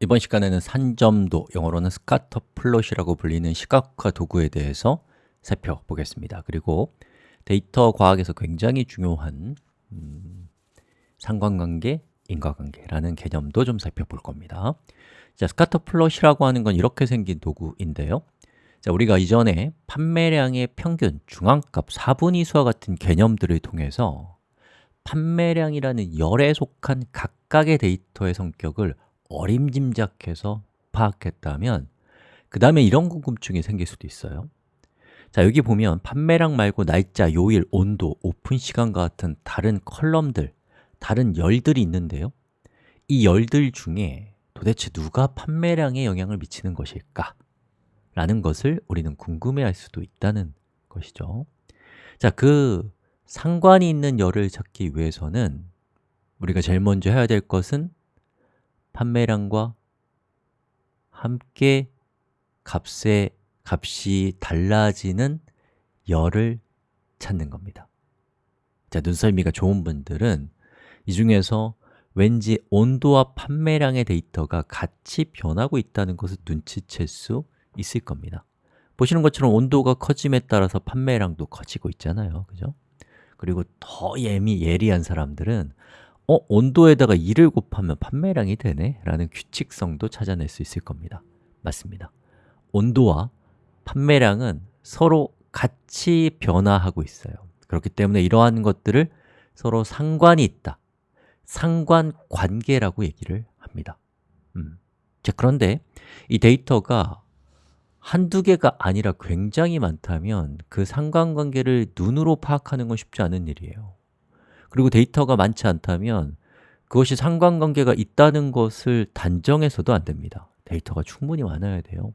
이번 시간에는 산점도, 영어로는 scatter plot이라고 불리는 시각화 도구에 대해서 살펴보겠습니다. 그리고 데이터 과학에서 굉장히 중요한 음, 상관관계, 인과관계라는 개념도 좀 살펴볼 겁니다. 자, scatter plot이라고 하는 건 이렇게 생긴 도구인데요. 자, 우리가 이전에 판매량의 평균, 중앙값, 4분위수와 같은 개념들을 통해서 판매량이라는 열에 속한 각각의 데이터의 성격을 어림짐작해서 파악했다면 그 다음에 이런 궁금증이 생길 수도 있어요. 자, 여기 보면 판매량 말고 날짜, 요일, 온도, 오픈 시간과 같은 다른 column들, 다른 열들이 있는데요. 이 열들 중에 도대체 누가 판매량에 영향을 미치는 것일까? 라는 것을 우리는 궁금해할 수도 있다는 것이죠. 자, 그 상관이 있는 열을 찾기 위해서는 우리가 제일 먼저 해야 될 것은 판매량과 함께 값의 값이 달라지는 열을 찾는 겁니다. 자, 눈썰미가 좋은 분들은 이 중에서 왠지 온도와 판매량의 데이터가 같이 변하고 있다는 것을 눈치챌 수 있을 겁니다. 보시는 것처럼 온도가 커짐에 따라서 판매량도 커지고 있잖아요. 그죠? 그리고 더 예미, 예리한 사람들은 어? 온도에다가 2를 곱하면 판매량이 되네? 라는 규칙성도 찾아낼 수 있을 겁니다 맞습니다 온도와 판매량은 서로 같이 변화하고 있어요 그렇기 때문에 이러한 것들을 서로 상관이 있다 상관관계라고 얘기를 합니다 음. 자, 그런데 이 데이터가 한두 개가 아니라 굉장히 많다면 그 상관관계를 눈으로 파악하는 건 쉽지 않은 일이에요 그리고 데이터가 많지 않다면 그것이 상관관계가 있다는 것을 단정해서도 안 됩니다. 데이터가 충분히 많아야 돼요.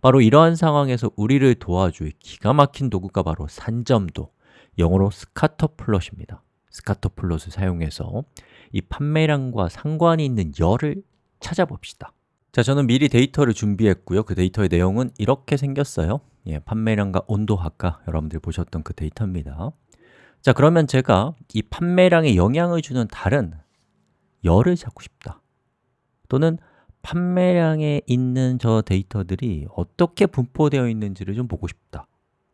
바로 이러한 상황에서 우리를 도와줄 기가 막힌 도구가 바로 산점도, 영어로 scatter plot입니다. scatter plot을 사용해서 이 판매량과 상관이 있는 열을 찾아봅시다. 자, 저는 미리 데이터를 준비했고요. 그 데이터의 내용은 이렇게 생겼어요. 예, 판매량과 온도 아까 여러분들이 보셨던 그 데이터입니다 자, 그러면 제가 이 판매량에 영향을 주는 다른 열을 찾고 싶다. 또는 판매량에 있는 저 데이터들이 어떻게 분포되어 있는지를 좀 보고 싶다.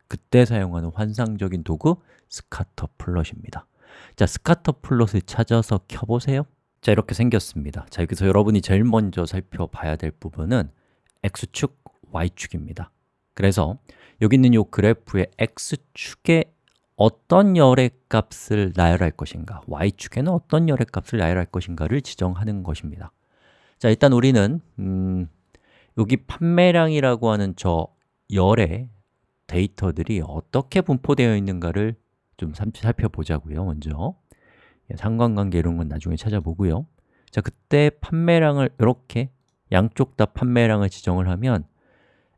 그때 사용하는 환상적인 도구 scatter plot입니다. 자, scatter plot을 찾아서 켜보세요. 자, 이렇게 생겼습니다. 자, 여기서 여러분이 제일 먼저 살펴봐야 될 부분은 X축, Y축입니다. 그래서 여기 있는 이 그래프의 X축에 어떤 열의 값을 나열할 것인가 Y축에는 어떤 열의 값을 나열할 것인가를 지정하는 것입니다. 자, 일단 우리는 음, 여기 판매량이라고 하는 저 열의 데이터들이 어떻게 분포되어 있는가를 좀 살펴보자고요, 먼저. 예, 상관관계 이런 건 나중에 찾아보고요. 자, 그때 판매량을 이렇게 양쪽 다 판매량을 지정을 하면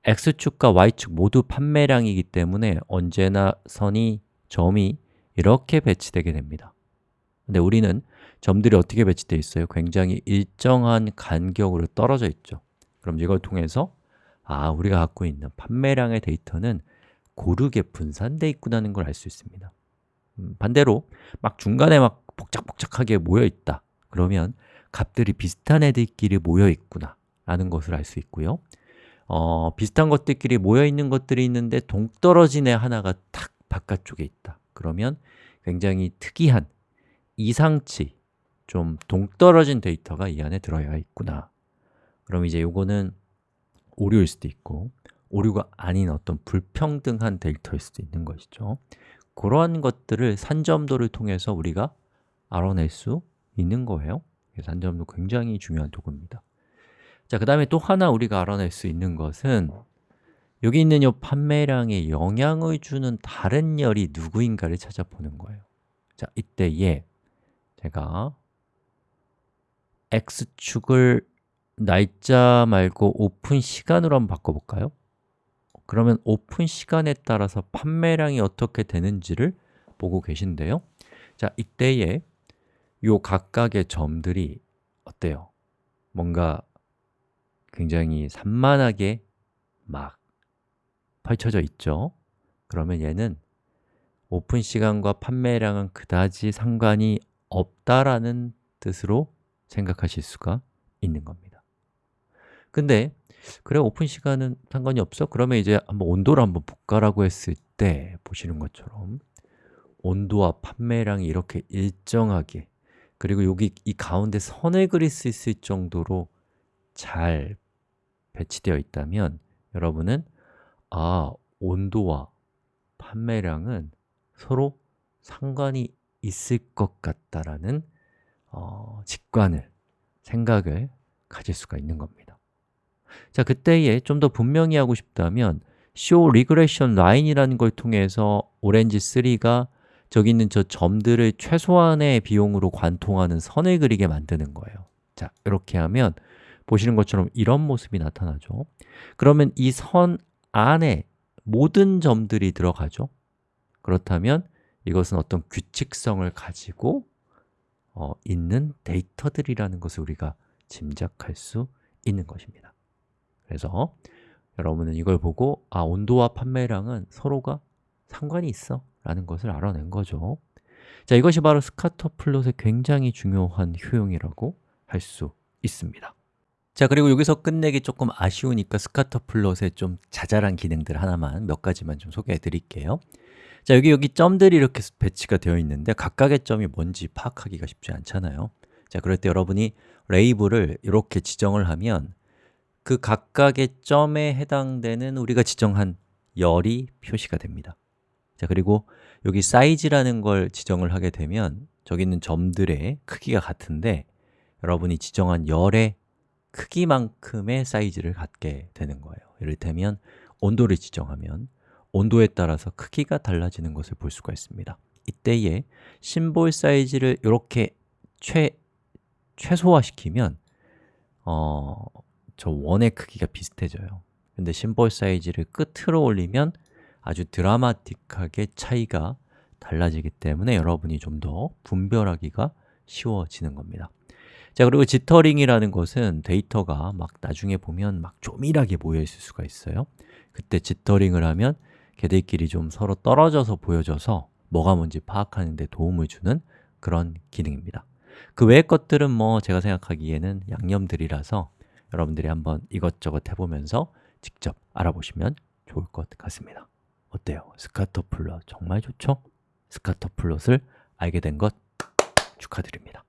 X축과 Y축 모두 판매량이기 때문에 언제나 선이 점이 이렇게 배치되게 됩니다. 근데 우리는 점들이 어떻게 배치되어 있어요? 굉장히 일정한 간격으로 떨어져 있죠. 그럼 이걸 통해서 아, 우리가 갖고 있는 판매량의 데이터는 고르게 분산되어 있구나는 걸 알 수 있습니다. 음, 반대로 막 중간에 막 복작복작하게 모여 있다. 그러면 값들이 비슷한 애들끼리 모여 있구나 라는 것을 알 수 있고요. 어, 비슷한 것들끼리 모여 있는 것들이 있는데 동떨어진 애 하나가 탁 바깥쪽에 있다. 그러면 굉장히 특이한 이상치, 좀 동떨어진 데이터가 이 안에 들어야 있구나. 그럼 이제 요거는 오류일 수도 있고 오류가 아닌 어떤 불평등한 데이터일 수도 있는 것이죠. 그러한 것들을 산점도를 통해서 우리가 알아낼 수 있는 거예요. 산점도 굉장히 중요한 도구입니다. 자, 그 다음에 또 하나 우리가 알아낼 수 있는 것은 여기 있는 이 판매량에 영향을 주는 다른 열이 누구인가를 찾아보는 거예요 자, 이때에 제가 x축을 날짜 말고 오픈 시간으로 한번 바꿔볼까요? 그러면 오픈 시간에 따라서 판매량이 어떻게 되는지를 보고 계신데요 자, 이때에 요 각각의 점들이 어때요? 뭔가 굉장히 산만하게 막 펼쳐져 있죠? 그러면 얘는 오픈 시간과 판매량은 그다지 상관이 없다라는 뜻으로 생각하실 수가 있는 겁니다 근데 그래 오픈 시간은 상관이 없어? 그러면 이제 한번 온도를 한번 볼까라고 했을 때 보시는 것처럼 온도와 판매량이 이렇게 일정하게 그리고 여기 이 가운데 선을 그릴 수 있을 정도로 잘 배치되어 있다면 여러분은 아, 온도와 판매량은 서로 상관이 있을 것 같다라는 어, 직관을, 생각을 가질 수가 있는 겁니다. 자, 그때에 좀 더 분명히 하고 싶다면 show regression line이라는 걸 통해서 오렌지 3가 저기 있는 저 점들을 최소한의 비용으로 관통하는 선을 그리게 만드는 거예요. 자, 이렇게 하면 보시는 것처럼 이런 모습이 나타나죠. 그러면 이 선 안에 모든 점들이 들어가죠. 그렇다면 이것은 어떤 규칙성을 가지고 어, 있는 데이터들이라는 것을 우리가 짐작할 수 있는 것입니다. 그래서 여러분은 이걸 보고 아, 온도와 판매량은 서로가 상관이 있어 라는 것을 알아낸 거죠. 자, 이것이 바로 scatter plot의 굉장히 중요한 효용이라고 할 수 있습니다 자, 그리고 여기서 끝내기 조금 아쉬우니까 scatter plot의 좀 자잘한 기능들 하나만 몇 가지만 좀 소개해 드릴게요. 자, 여기 여기 점들이 이렇게 배치가 되어 있는데 각각의 점이 뭔지 파악하기가 쉽지 않잖아요. 자, 그럴 때 여러분이 레이블을 이렇게 지정을 하면 그 각각의 점에 해당되는 우리가 지정한 열이 표시가 됩니다. 자, 그리고 여기 사이즈라는 걸 지정을 하게 되면 저기 있는 점들의 크기가 같은데 여러분이 지정한 열의 크기만큼의 사이즈를 갖게 되는 거예요. 이를테면 온도를 지정하면 온도에 따라서 크기가 달라지는 것을 볼 수가 있습니다. 이때에 심볼 사이즈를 이렇게 최, 최소화시키면 어, 저 원의 크기가 비슷해져요. 근데 심볼 사이즈를 끝으로 올리면 아주 드라마틱하게 차이가 달라지기 때문에 여러분이 좀 더 분별하기가 쉬워지는 겁니다 자, 그리고 지터링이라는 것은 데이터가 막 나중에 보면 막 조밀하게 모여 있을 수가 있어요 그때 지터링을 하면 걔들끼리 좀 서로 떨어져서 보여져서 뭐가 뭔지 파악하는 데 도움을 주는 그런 기능입니다 그 외의 것들은 뭐 제가 생각하기에는 양념들이라서 여러분들이 한번 이것저것 해보면서 직접 알아보시면 좋을 것 같습니다 어때요? scatter plot 정말 좋죠? scatter plot을 알게 된 것 축하드립니다